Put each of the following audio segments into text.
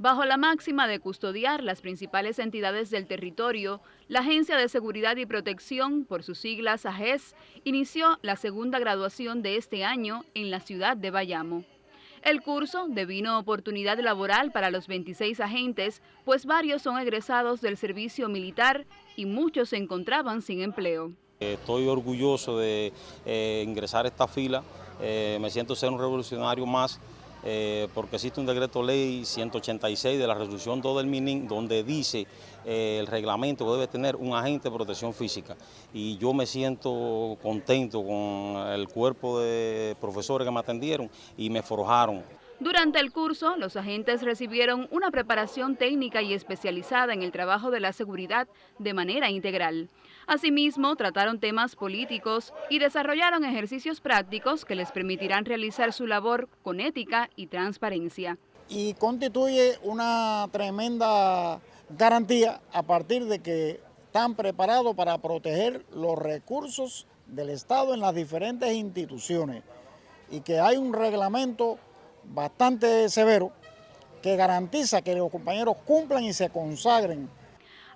Bajo la máxima de custodiar las principales entidades del territorio, la Agencia de Seguridad y Protección, por sus siglas AGES, inició la segunda graduación de este año en la ciudad de Bayamo. El curso devino oportunidad laboral para los 26 agentes, pues varios son egresados del servicio militar y muchos se encontraban sin empleo. Estoy orgulloso de eh, ingresar a esta fila, eh, me siento ser un revolucionario más eh, porque existe un decreto ley 186 de la resolución 2 del MININ donde dice eh, el reglamento que debe tener un agente de protección física y yo me siento contento con el cuerpo de profesores que me atendieron y me forjaron. Durante el curso, los agentes recibieron una preparación técnica y especializada en el trabajo de la seguridad de manera integral. Asimismo, trataron temas políticos y desarrollaron ejercicios prácticos que les permitirán realizar su labor con ética y transparencia. Y constituye una tremenda garantía a partir de que están preparados para proteger los recursos del Estado en las diferentes instituciones y que hay un reglamento bastante severo que garantiza que los compañeros cumplan y se consagren.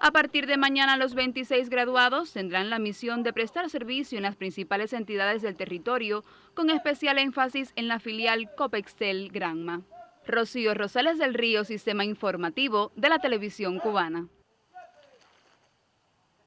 A partir de mañana los 26 graduados tendrán la misión de prestar servicio en las principales entidades del territorio, con especial énfasis en la filial Copextel Granma. Rocío Rosales del Río, Sistema Informativo de la Televisión Cubana.